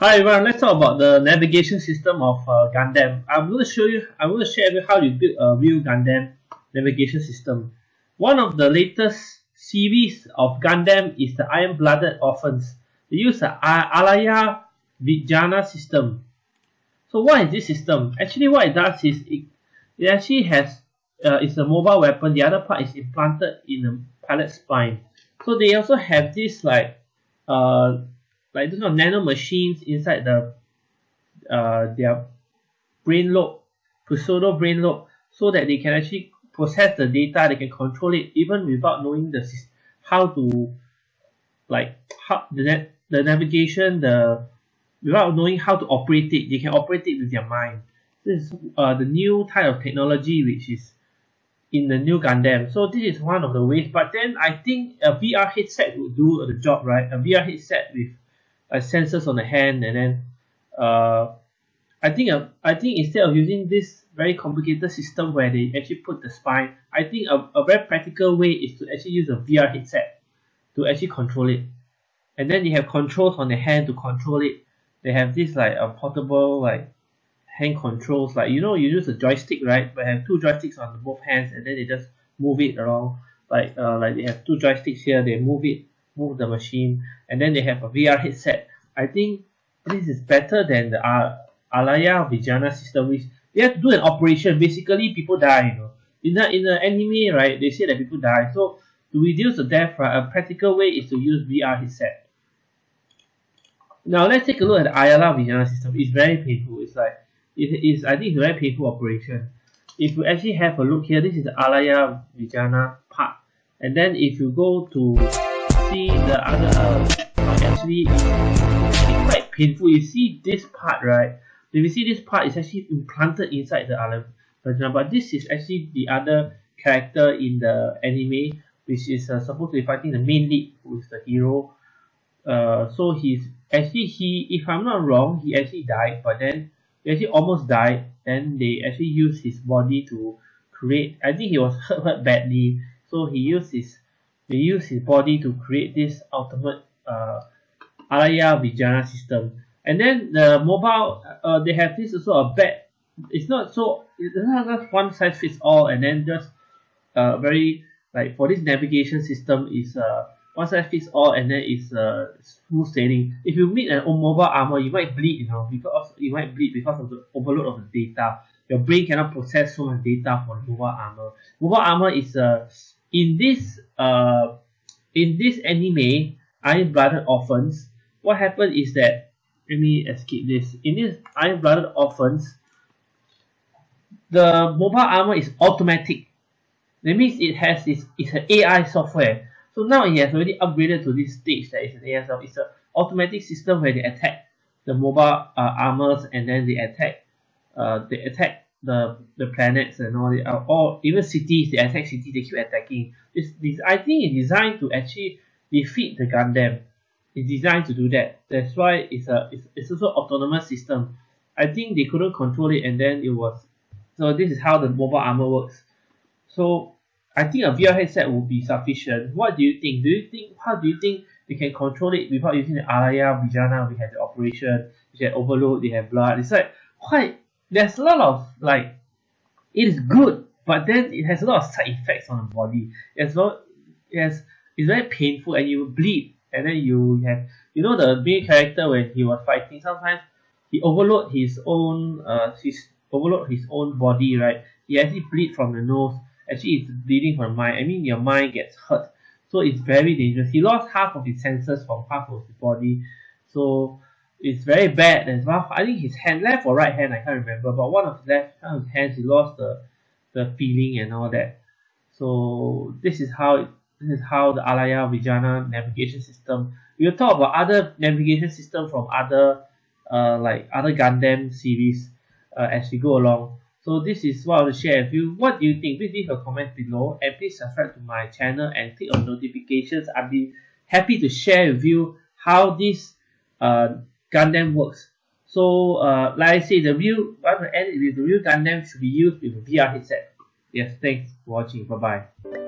Hi everyone, let's talk about the navigation system of uh, Gundam. I'm going to show you, I'm going to share you how you build a real Gundam navigation system. One of the latest series of Gundam is the Iron-Blooded Orphans. They use the Alaya Vijnana system. So what is this system? Actually what it does is it, it actually has, uh, it's a mobile weapon, the other part is implanted in the pilot's spine. So they also have this like uh, like those kind of nano machines inside the uh, their brain lobe, pseudo brain lobe, so that they can actually process the data, they can control it even without knowing the how to like how the the navigation, the without knowing how to operate it, they can operate it with their mind. This is uh, the new type of technology which is in the new Gundam. So this is one of the ways. But then I think a VR headset would do the job, right? A VR headset with uh, sensors on the hand and then uh, I think uh, I think instead of using this very complicated system where they actually put the spine, I think a, a very practical way is to actually use a VR headset to actually control it. And then you have controls on the hand to control it. They have this like a portable like hand controls like you know you use a joystick right but have two joysticks on both hands and then they just move it around like uh, like they have two joysticks here they move it move the machine and then they have a VR headset. I think this is better than the uh, Alaya Vijnana system which they have to do an operation. Basically people die you know. In the in the anime right they say that people die. So to reduce the death right a practical way is to use VR headset. Now let's take a look at the Ayala Vijana system. It's very painful. It's like it is I think it's a very painful operation. If you actually have a look here, this is the Alaya Vijnana part. And then if you go to see the other part, actually it's quite painful. You see this part, right? If you see this part, it's actually implanted inside the Vijayana. But this is actually the other character in the anime, which is uh, supposed to be fighting the main lead, who is the hero. Uh, so he's actually he, if I'm not wrong, he actually died, but then he actually almost died and they actually used his body to create I think he was hurt, hurt badly so he used his they use his body to create this ultimate uh, Vijayana system and then the mobile uh, they have this also a bad it's not so it's not just one size fits all and then just uh, very like for this navigation system is uh, one size fits all and then it's uh, smooth sailing. If you meet an mobile armor, you might bleed, you know, because you might bleed because of the overload of the data. Your brain cannot process so much data for mobile armor. Mobile armor is uh, in this uh, in this anime, Iron Blooded Orphans. What happened is that let me escape this. In this Iron Blooded Orphans, the mobile armor is automatic. That means it has this it's an AI software so now it has already upgraded to this stage that is an AI software. It's an automatic system where they attack the mobile uh, armors and then they attack uh, they attack the the planets and all the or even cities they attack cities they keep attacking this this I think it's designed to actually defeat the Gundam it's designed to do that that's why it's a it's, it's also autonomous system I think they couldn't control it and then it was so this is how the mobile armor works so I think a VR headset would be sufficient. What do you think? Do you think how do you think they can control it without using the Alaya Vijayana? We have the operation, we have overload, they have blood. It's like quite there's a lot of like it is good, but then it has a lot of side effects on the body. As well has it's very painful and you bleed and then you have you know the main character when he was fighting sometimes he overload his own uh his overload his own body right? He actually bleed from the nose. Actually it's bleeding from the mind. I mean your mind gets hurt. So it's very dangerous. He lost half of his senses from half of his body. So it's very bad as well I think his hand left or right hand I can't remember but one of his left of his hands he lost the the feeling and all that so this is how this is how the Alaya Vijnana navigation system we'll talk about other navigation system from other uh, like other Gundam series uh, as we go along so this is what I want to share with you. What do you think? Please leave a comment below and please subscribe to my channel and click on notifications. I'll be happy to share with you how this uh, Gundam works. So uh, like I say, the view, I want to end it with the real Gundam should be used with a VR headset. Yes, thanks for watching. Bye bye.